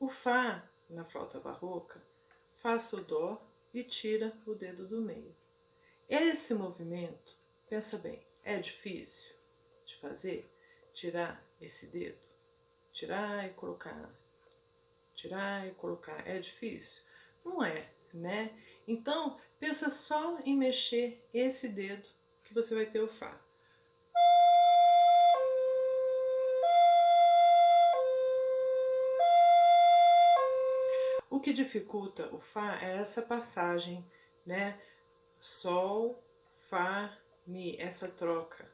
O Fá, na flauta barroca, faz o Dó e tira o dedo do meio. Esse movimento, pensa bem, é difícil de fazer? Tirar esse dedo? Tirar e colocar? Tirar e colocar? É difícil? Não é, né? Então, pensa só em mexer esse dedo que você vai ter o Fá. Que dificulta o Fá é essa passagem, né? Sol, Fá, Mi, essa troca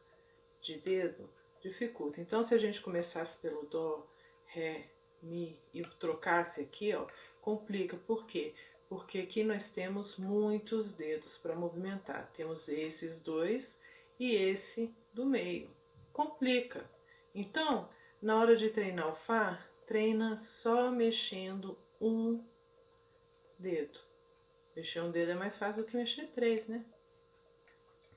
de dedo dificulta. Então, se a gente começasse pelo Dó, Ré, Mi e trocasse aqui, ó, complica. Por quê? Porque aqui nós temos muitos dedos para movimentar. Temos esses dois e esse do meio. Complica. Então, na hora de treinar o Fá, treina só mexendo um dedo. Mexer um dedo é mais fácil do que mexer três, né?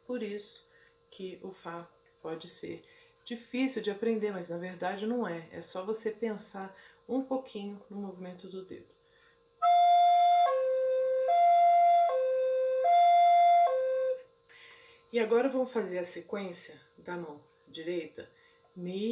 Por isso que o Fá pode ser difícil de aprender, mas na verdade não é. É só você pensar um pouquinho no movimento do dedo. E agora vamos fazer a sequência da mão direita. Mi,